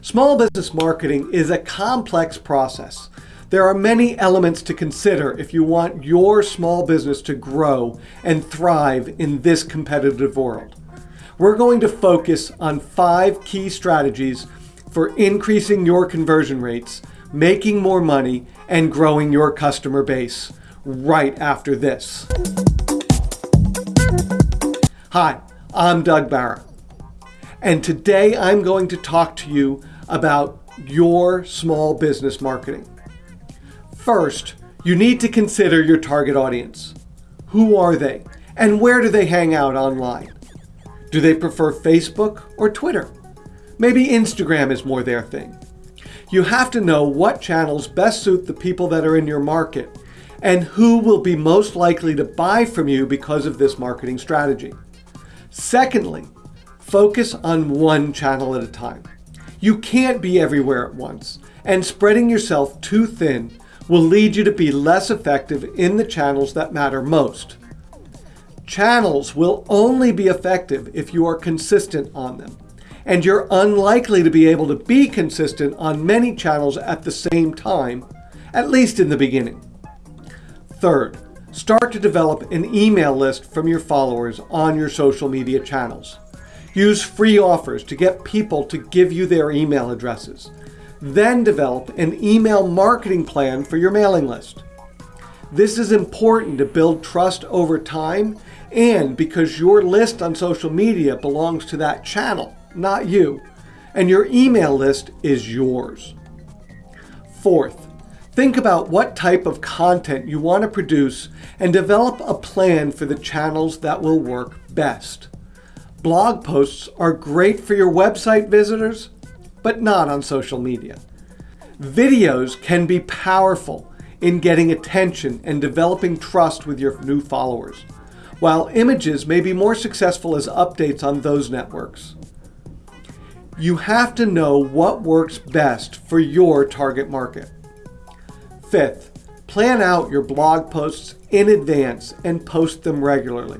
Small business marketing is a complex process. There are many elements to consider if you want your small business to grow and thrive in this competitive world. We're going to focus on five key strategies for increasing your conversion rates, making more money, and growing your customer base right after this. Hi, I'm Doug Barra. And today I'm going to talk to you about your small business marketing. First, you need to consider your target audience. Who are they and where do they hang out online? Do they prefer Facebook or Twitter? Maybe Instagram is more their thing. You have to know what channels best suit the people that are in your market and who will be most likely to buy from you because of this marketing strategy. Secondly, Focus on one channel at a time. You can't be everywhere at once, and spreading yourself too thin will lead you to be less effective in the channels that matter most. Channels will only be effective if you are consistent on them, and you're unlikely to be able to be consistent on many channels at the same time, at least in the beginning. Third, start to develop an email list from your followers on your social media channels. Use free offers to get people to give you their email addresses. Then develop an email marketing plan for your mailing list. This is important to build trust over time and because your list on social media belongs to that channel, not you, and your email list is yours. Fourth, think about what type of content you want to produce and develop a plan for the channels that will work best. Blog posts are great for your website visitors, but not on social media. Videos can be powerful in getting attention and developing trust with your new followers, while images may be more successful as updates on those networks. You have to know what works best for your target market. Fifth, plan out your blog posts in advance and post them regularly.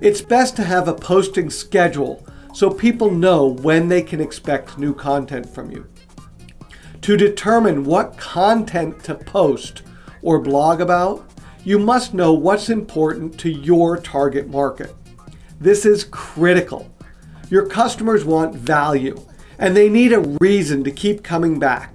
It's best to have a posting schedule so people know when they can expect new content from you. To determine what content to post or blog about, you must know what's important to your target market. This is critical. Your customers want value and they need a reason to keep coming back.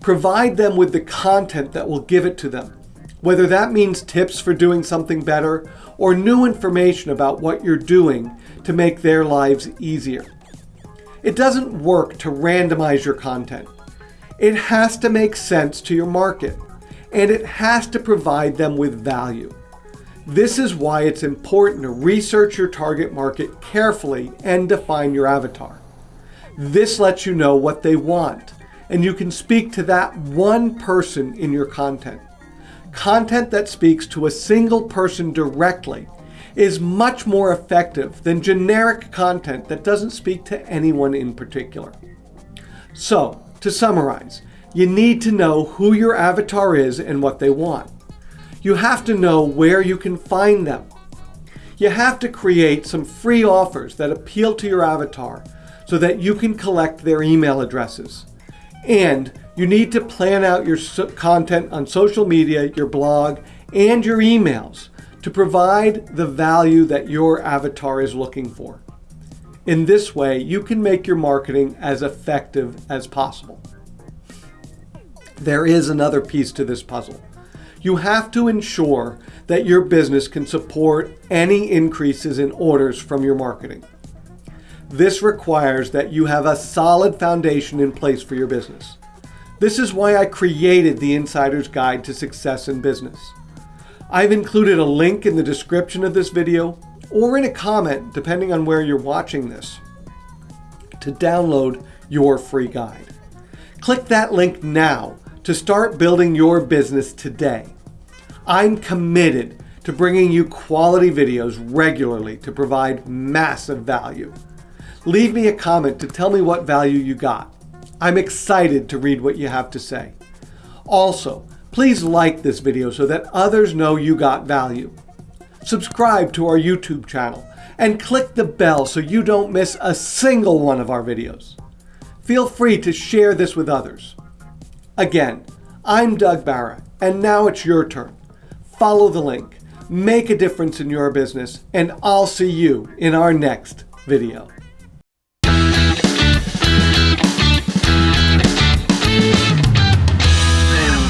Provide them with the content that will give it to them, whether that means tips for doing something better or new information about what you're doing to make their lives easier. It doesn't work to randomize your content. It has to make sense to your market, and it has to provide them with value. This is why it's important to research your target market carefully and define your avatar. This lets you know what they want, and you can speak to that one person in your content. Content that speaks to a single person directly is much more effective than generic content that doesn't speak to anyone in particular. So, to summarize, you need to know who your avatar is and what they want. You have to know where you can find them. You have to create some free offers that appeal to your avatar so that you can collect their email addresses. And you need to plan out your content on social media, your blog, and your emails to provide the value that your avatar is looking for. In this way, you can make your marketing as effective as possible. There is another piece to this puzzle. You have to ensure that your business can support any increases in orders from your marketing. This requires that you have a solid foundation in place for your business. This is why I created the Insider's Guide to Success in Business. I've included a link in the description of this video or in a comment, depending on where you're watching this, to download your free guide. Click that link now to start building your business today. I'm committed to bringing you quality videos regularly to provide massive value. Leave me a comment to tell me what value you got. I'm excited to read what you have to say. Also, please like this video so that others know you got value. Subscribe to our YouTube channel and click the bell so you don't miss a single one of our videos. feel free to share this with others. Again, I'm Doug Barra, and now it's your turn. Follow the link, make a difference in your business, and I'll see you in our next video.